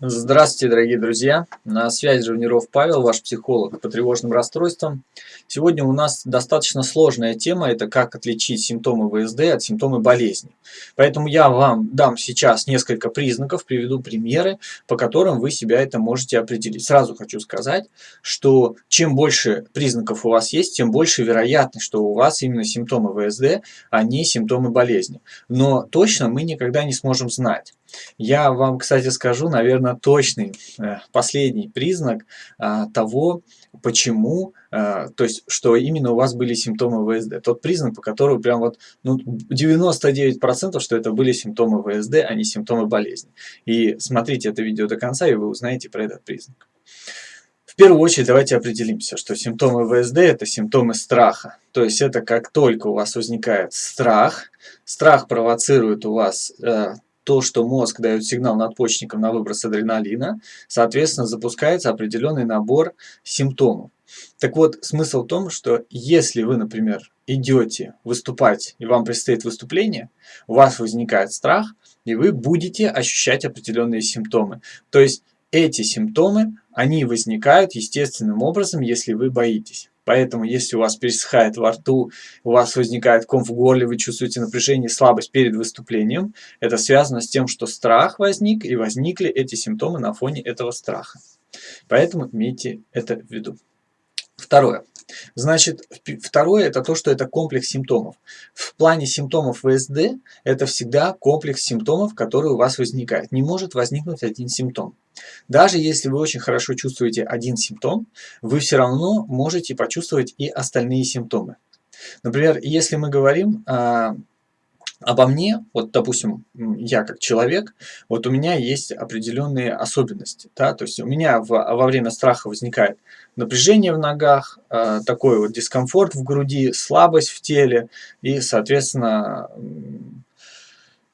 Здравствуйте, дорогие друзья! На связи Живниров Павел, ваш психолог по тревожным расстройствам. Сегодня у нас достаточно сложная тема, это как отличить симптомы ВСД от симптомов болезни. Поэтому я вам дам сейчас несколько признаков, приведу примеры, по которым вы себя это можете определить. Сразу хочу сказать, что чем больше признаков у вас есть, тем больше вероятность, что у вас именно симптомы ВСД, а не симптомы болезни. Но точно мы никогда не сможем знать. Я вам, кстати, скажу, наверное, точный э, последний признак а, того, почему, а, то есть, что именно у вас были симптомы ВСД. Тот признак, по которому прям вот ну, 99%, что это были симптомы ВСД, а не симптомы болезни. И смотрите это видео до конца, и вы узнаете про этот признак. В первую очередь давайте определимся, что симптомы ВСД – это симптомы страха. То есть это как только у вас возникает страх, страх провоцирует у вас э, то, что мозг дает сигнал надпочечникам на выброс адреналина, соответственно, запускается определенный набор симптомов. Так вот, смысл в том, что если вы, например, идете выступать, и вам предстоит выступление, у вас возникает страх, и вы будете ощущать определенные симптомы. То есть эти симптомы, они возникают естественным образом, если вы боитесь. Поэтому, если у вас пересыхает во рту, у вас возникает ком в горле, вы чувствуете напряжение, слабость перед выступлением, это связано с тем, что страх возник, и возникли эти симптомы на фоне этого страха. Поэтому имейте это в виду. Второе. Значит, второе это то, что это комплекс симптомов. В плане симптомов ВСД это всегда комплекс симптомов, который у вас возникает. Не может возникнуть один симптом. Даже если вы очень хорошо чувствуете один симптом, вы все равно можете почувствовать и остальные симптомы. Например, если мы говорим а, обо мне, вот, допустим, я как человек, вот у меня есть определенные особенности, да, то есть у меня в, во время страха возникает напряжение в ногах, э, такой вот дискомфорт в груди, слабость в теле и, соответственно,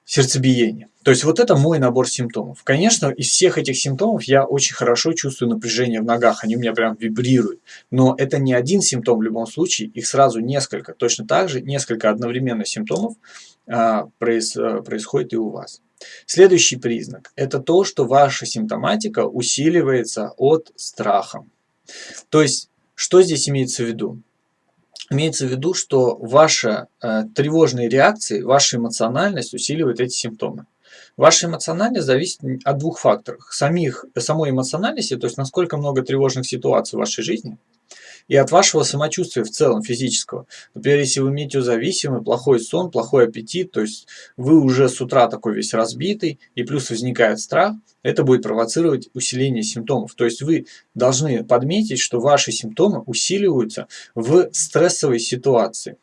сердцебиение. То есть вот это мой набор симптомов. Конечно, из всех этих симптомов я очень хорошо чувствую напряжение в ногах, они у меня прям вибрируют. Но это не один симптом в любом случае, их сразу несколько. Точно так же несколько одновременно симптомов а, проис, а, происходит и у вас. Следующий признак – это то, что ваша симптоматика усиливается от страха. То есть, что здесь имеется в виду? Имеется в виду, что ваши э, тревожные реакции, ваша эмоциональность усиливает эти симптомы. Ваша эмоциональность зависит от двух факторов. Самих, самой эмоциональности, то есть насколько много тревожных ситуаций в вашей жизни – и от вашего самочувствия в целом физического. Например, если вы метеозависимый, плохой сон, плохой аппетит, то есть вы уже с утра такой весь разбитый, и плюс возникает страх, это будет провоцировать усиление симптомов. То есть вы должны подметить, что ваши симптомы усиливаются в стрессовой ситуации.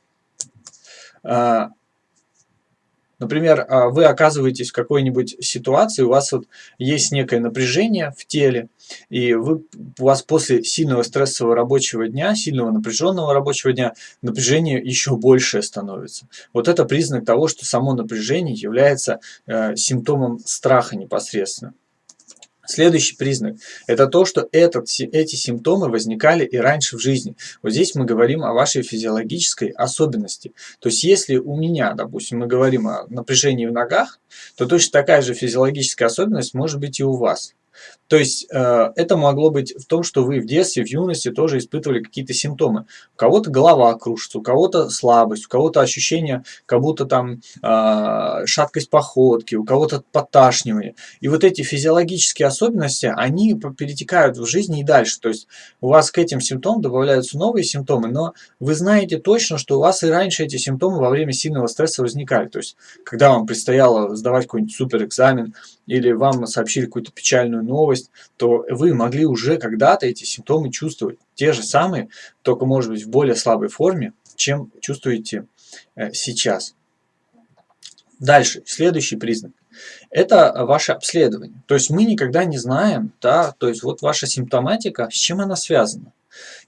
Например, а, вы оказываетесь в какой-нибудь ситуации, у вас вот есть некое напряжение в теле, и вы, у вас после сильного стрессового рабочего дня, сильного напряженного рабочего дня, напряжение еще большее становится. Вот это признак того, что само напряжение является э, симптомом страха непосредственно. Следующий признак – это то, что этот, эти симптомы возникали и раньше в жизни. Вот здесь мы говорим о вашей физиологической особенности. То есть, если у меня, допустим, мы говорим о напряжении в ногах, то точно такая же физиологическая особенность может быть и у вас. То есть э, это могло быть в том, что вы в детстве, в юности тоже испытывали какие-то симптомы. У кого-то голова кружится, у кого-то слабость, у кого-то ощущение, как будто там э, шаткость походки, у кого-то подташнивание. И вот эти физиологические особенности, они перетекают в жизни и дальше. То есть у вас к этим симптомам добавляются новые симптомы, но вы знаете точно, что у вас и раньше эти симптомы во время сильного стресса возникали. То есть когда вам предстояло сдавать какой-нибудь супер экзамен, или вам сообщили какую-то печальную новость, то вы могли уже когда-то эти симптомы чувствовать. Те же самые, только может быть в более слабой форме, чем чувствуете э, сейчас. Дальше, следующий признак. Это ваше обследование. То есть мы никогда не знаем, да, то есть вот ваша симптоматика, с чем она связана.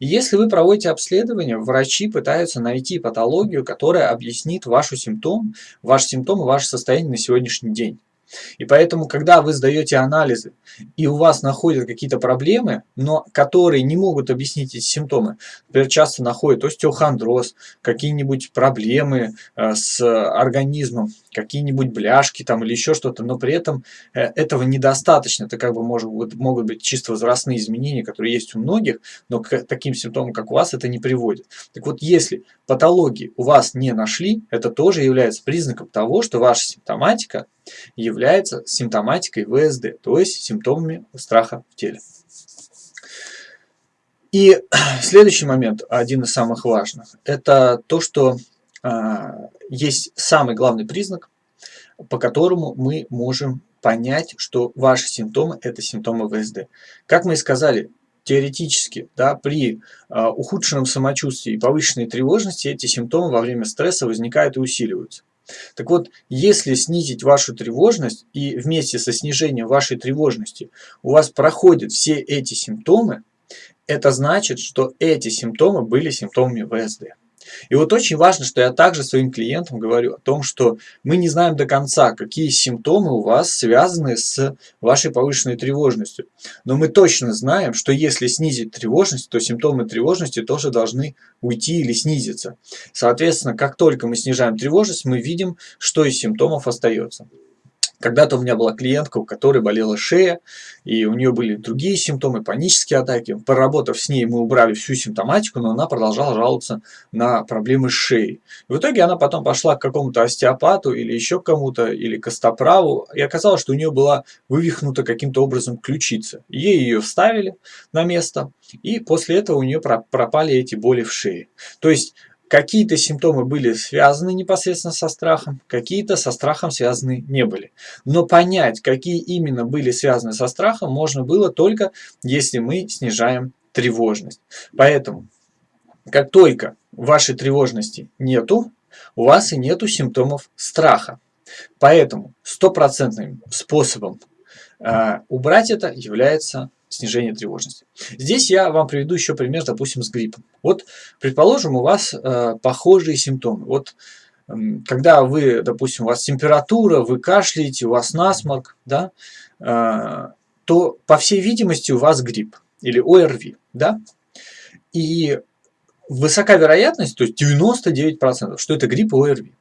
Если вы проводите обследование, врачи пытаются найти патологию, которая объяснит вашу симптом, ваш симптом и ваше состояние на сегодняшний день. И поэтому, когда вы сдаете анализы, и у вас находят какие-то проблемы, но которые не могут объяснить эти симптомы, например, часто находят остеохондроз, какие-нибудь проблемы э, с организмом, какие-нибудь бляшки там или еще что-то, но при этом э, этого недостаточно. Это как бы может, могут быть чисто возрастные изменения, которые есть у многих, но к таким симптомам, как у вас, это не приводит. Так вот, если патологии у вас не нашли, это тоже является признаком того, что ваша симптоматика является симптоматикой ВСД, то есть симптомами страха в теле. И следующий момент, один из самых важных, это то, что э, есть самый главный признак, по которому мы можем понять, что ваши симптомы – это симптомы ВСД. Как мы и сказали, теоретически, да, при э, ухудшенном самочувствии и повышенной тревожности эти симптомы во время стресса возникают и усиливаются. Так вот, если снизить вашу тревожность и вместе со снижением вашей тревожности у вас проходят все эти симптомы, это значит, что эти симптомы были симптомами ВСД. И вот очень важно, что я также своим клиентам говорю о том, что мы не знаем до конца, какие симптомы у вас связаны с вашей повышенной тревожностью. Но мы точно знаем, что если снизить тревожность, то симптомы тревожности тоже должны уйти или снизиться. Соответственно, как только мы снижаем тревожность, мы видим, что из симптомов остается. Когда-то у меня была клиентка, у которой болела шея, и у нее были другие симптомы, панические атаки. Поработав с ней, мы убрали всю симптоматику, но она продолжала жаловаться на проблемы с шеей. В итоге она потом пошла к какому-то остеопату или еще кому-то, или к костоправу, и оказалось, что у нее была вывихнута каким-то образом ключица. Ей ее вставили на место, и после этого у нее пропали эти боли в шее. То есть Какие-то симптомы были связаны непосредственно со страхом, какие-то со страхом связаны не были. Но понять, какие именно были связаны со страхом, можно было только, если мы снижаем тревожность. Поэтому, как только вашей тревожности нету, у вас и нету симптомов страха. Поэтому стопроцентным способом э, убрать это является снижение тревожности. Здесь я вам приведу еще пример, допустим, с гриппом. Вот, предположим, у вас э, похожие симптомы. Вот, э, когда вы, допустим, у вас температура, вы кашляете, у вас насморк, да, э, то, по всей видимости, у вас грипп или ОРВИ, да, и высока вероятность, то есть 99%, что это грипп и ОРВИ.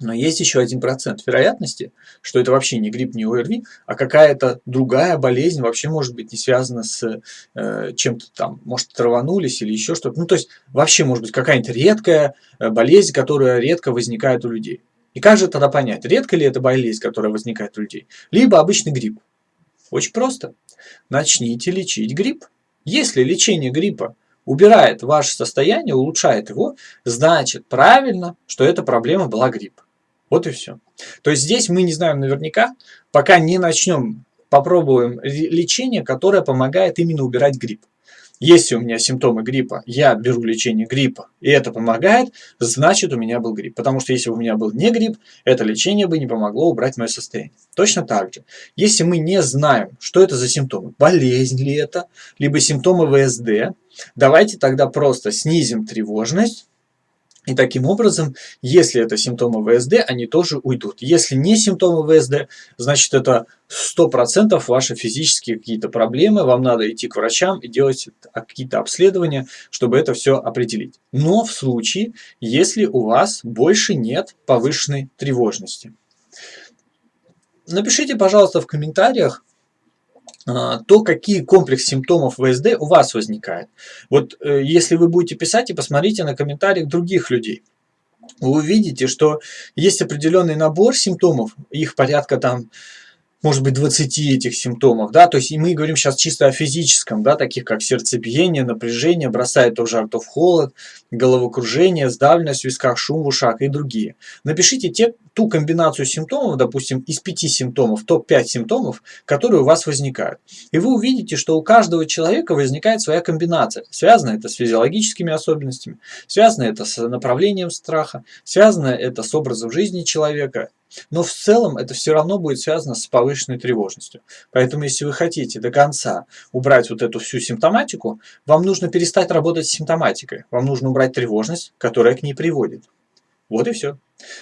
Но есть еще один процент вероятности, что это вообще не грипп, не ОРВИ, а какая-то другая болезнь вообще может быть не связана с э, чем-то там, может траванулись или еще что-то. Ну, то есть вообще может быть какая-нибудь редкая э, болезнь, которая редко возникает у людей. И как же тогда понять, редко ли это болезнь, которая возникает у людей, либо обычный грипп? Очень просто. Начните лечить грипп. Если лечение гриппа убирает ваше состояние, улучшает его, значит правильно, что эта проблема была грипп. Вот и все. То есть здесь мы не знаем наверняка, пока не начнем, попробуем лечение, которое помогает именно убирать грипп. Если у меня симптомы гриппа, я беру лечение гриппа, и это помогает, значит у меня был грипп. Потому что если у меня был не грипп, это лечение бы не помогло убрать мое состояние. Точно так же, если мы не знаем, что это за симптомы, болезнь ли это, либо симптомы ВСД, давайте тогда просто снизим тревожность, и таким образом, если это симптомы ВСД, они тоже уйдут. Если не симптомы ВСД, значит это 100% ваши физические какие-то проблемы, вам надо идти к врачам и делать какие-то обследования, чтобы это все определить. Но в случае, если у вас больше нет повышенной тревожности. Напишите, пожалуйста, в комментариях, то, какие комплекс симптомов ВСД у вас возникает. Вот э, если вы будете писать и посмотрите на комментариях других людей, вы увидите, что есть определенный набор симптомов, их порядка там может быть, 20 этих симптомов, да, то есть и мы говорим сейчас чисто о физическом, да, таких как сердцебиение, напряжение, бросает то в холод, головокружение, сдавленность в висках, шум в ушах и другие. Напишите те, ту комбинацию симптомов, допустим, из 5 симптомов, топ-5 симптомов, которые у вас возникают. И вы увидите, что у каждого человека возникает своя комбинация. Связано это с физиологическими особенностями, связано это с направлением страха, связано это с образом жизни человека, но в целом это все равно будет связано с повышенной тревожностью. Поэтому если вы хотите до конца убрать вот эту всю симптоматику, вам нужно перестать работать с симптоматикой. Вам нужно убрать тревожность, которая к ней приводит. Вот и все.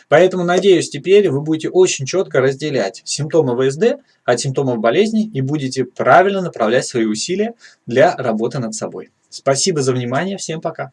Поэтому, надеюсь, теперь вы будете очень четко разделять симптомы ВСД от симптомов болезни и будете правильно направлять свои усилия для работы над собой. Спасибо за внимание, всем пока.